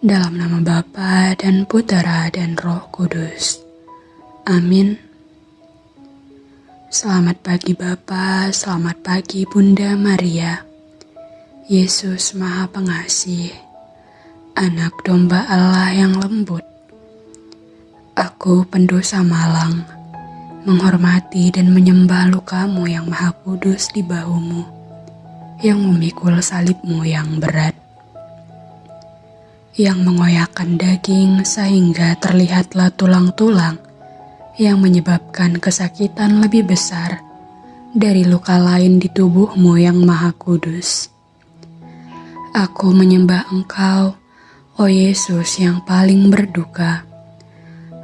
Dalam nama Bapa dan Putera dan Roh Kudus. Amin. Selamat pagi Bapa, selamat pagi Bunda Maria. Yesus Maha Pengasih, anak domba Allah yang lembut. Aku pendosa malang, menghormati dan menyembah lukamu yang maha kudus di bahumu, yang memikul salibmu yang berat yang mengoyakkan daging sehingga terlihatlah tulang-tulang yang menyebabkan kesakitan lebih besar dari luka lain di tubuhmu yang maha kudus. Aku menyembah engkau, oh Yesus yang paling berduka.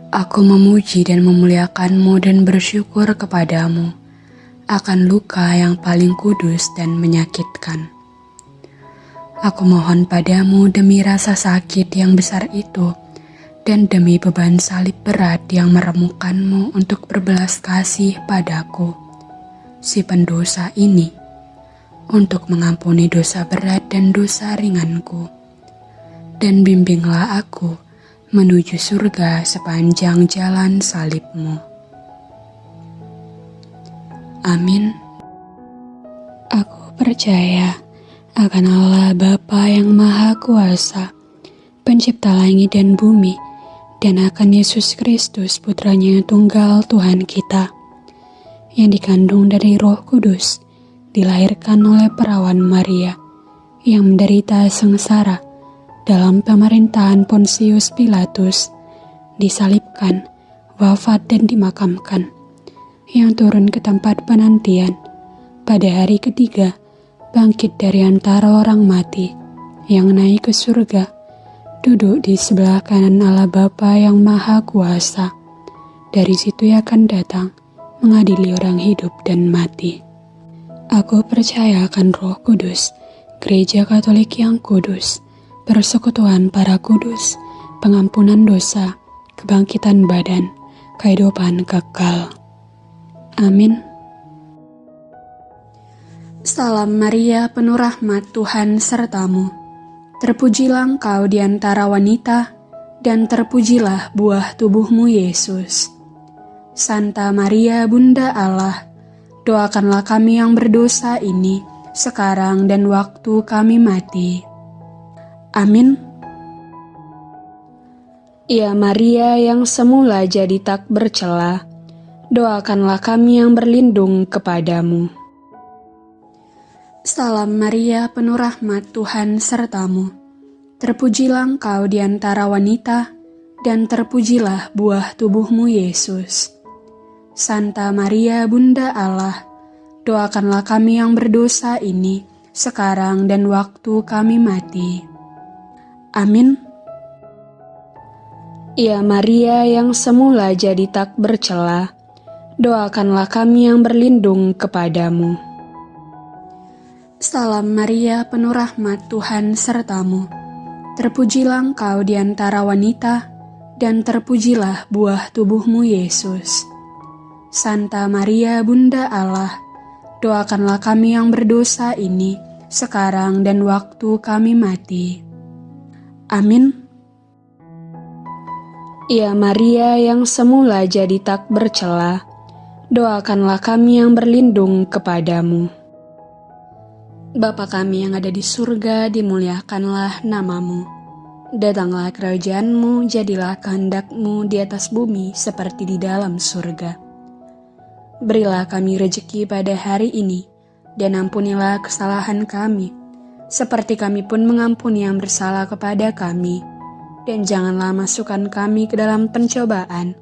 Aku memuji dan memuliakanmu dan bersyukur kepadamu akan luka yang paling kudus dan menyakitkan. Aku mohon padamu demi rasa sakit yang besar itu, dan demi beban salib berat yang meremukkanmu untuk berbelas kasih padaku, si pendosa ini, untuk mengampuni dosa berat dan dosa ringanku. Dan bimbinglah aku menuju surga sepanjang jalan salibmu. Amin. Aku percaya akan Allah Bapa yang Maha Kuasa, pencipta langit dan bumi, dan akan Yesus Kristus putranya tunggal Tuhan kita, yang dikandung dari roh kudus, dilahirkan oleh perawan Maria, yang menderita sengsara dalam pemerintahan Pontius Pilatus, disalibkan, wafat dan dimakamkan, yang turun ke tempat penantian pada hari ketiga, bangkit dari antara orang mati, yang naik ke surga, duduk di sebelah kanan Allah Bapa yang Maha Kuasa. Dari situ ia akan datang, mengadili orang hidup dan mati. Aku percaya akan roh kudus, gereja katolik yang kudus, persekutuan para kudus, pengampunan dosa, kebangkitan badan, kehidupan kekal. Amin. Salam Maria, penuh rahmat Tuhan sertamu. Terpujilah engkau di antara wanita, dan terpujilah buah tubuhmu Yesus. Santa Maria, Bunda Allah, doakanlah kami yang berdosa ini, sekarang dan waktu kami mati. Amin. Ya Maria yang semula jadi tak bercela, doakanlah kami yang berlindung kepadamu. Salam Maria, penuh rahmat Tuhan sertamu. Terpujilah engkau di antara wanita, dan terpujilah buah tubuhmu Yesus. Santa Maria, Bunda Allah, doakanlah kami yang berdosa ini, sekarang dan waktu kami mati. Amin. Ya Maria yang semula jadi tak bercela, doakanlah kami yang berlindung kepadamu. Salam Maria, penuh rahmat Tuhan sertamu. Terpujilah engkau di antara wanita, dan terpujilah buah tubuhmu Yesus. Santa Maria, Bunda Allah, doakanlah kami yang berdosa ini, sekarang dan waktu kami mati. Amin. Ya Maria yang semula jadi tak bercela, doakanlah kami yang berlindung kepadamu. Bapa kami yang ada di surga, dimuliakanlah namamu. Datanglah kerajaanmu, jadilah kehendakmu di atas bumi seperti di dalam surga. Berilah kami rejeki pada hari ini, dan ampunilah kesalahan kami, seperti kami pun mengampuni yang bersalah kepada kami. Dan janganlah masukkan kami ke dalam pencobaan,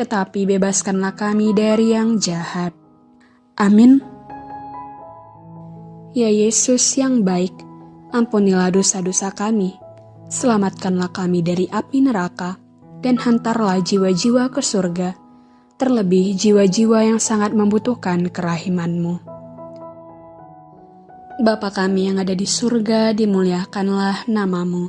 tetapi bebaskanlah kami dari yang jahat. Amin. Ya Yesus yang baik, ampunilah dosa-dosa kami, selamatkanlah kami dari api neraka, dan hantarlah jiwa-jiwa ke surga, terlebih jiwa-jiwa yang sangat membutuhkan kerahimanmu. Bapa kami yang ada di surga, dimuliakanlah namamu.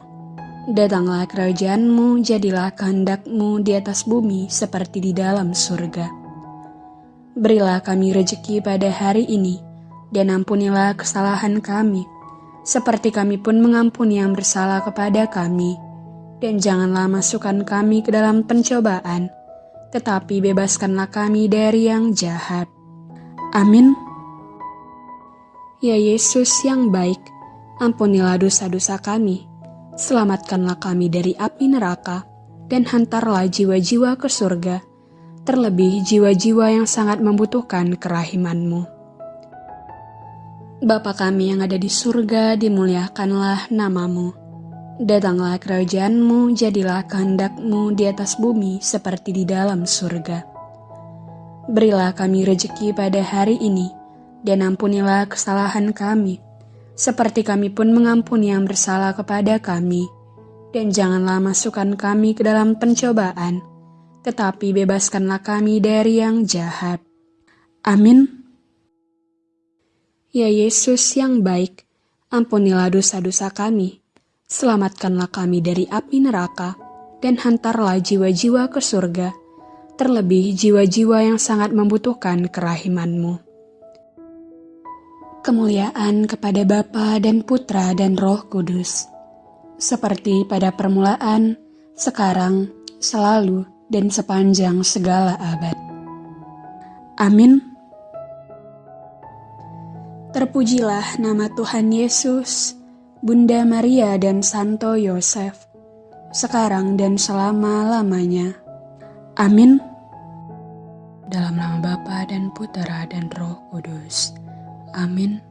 Datanglah kerajaanmu, jadilah kehendakmu di atas bumi seperti di dalam surga. Berilah kami rejeki pada hari ini, dan ampunilah kesalahan kami, seperti kami pun mengampuni yang bersalah kepada kami. dan janganlah masukkan kami ke dalam pencobaan, tetapi bebaskanlah kami dari yang jahat. Amin. Ya Yesus yang baik, ampunilah dosa-dosa kami, selamatkanlah kami dari api neraka, dan hantarlah jiwa-jiwa ke surga, terlebih jiwa-jiwa yang sangat membutuhkan kerahimanmu. Bapa kami yang ada di surga, dimuliakanlah namamu. Datanglah kerajaanmu, jadilah kehendakmu di atas bumi seperti di dalam surga. Berilah kami rejeki pada hari ini, dan ampunilah kesalahan kami, seperti kami pun mengampuni yang bersalah kepada kami. Dan janganlah masukkan kami ke dalam pencobaan, tetapi bebaskanlah kami dari yang jahat. Amin. Ya Yesus yang baik, ampunilah dosa-dosa kami Selamatkanlah kami dari api neraka, dan hantarlah jiwa-jiwa ke surga, terlebih jiwa-jiwa yang sangat membutuhkan kerahimanmu. Kemuliaan kepada Bapa dan Putra dan Roh Kudus, seperti pada permulaan, sekarang, selalu, dan sepanjang segala abad. Amin. Terpujilah nama Tuhan Yesus Bunda Maria dan Santo Yosef, sekarang dan selama-lamanya. Amin. Dalam nama Bapa dan Putera dan Roh Kudus. Amin.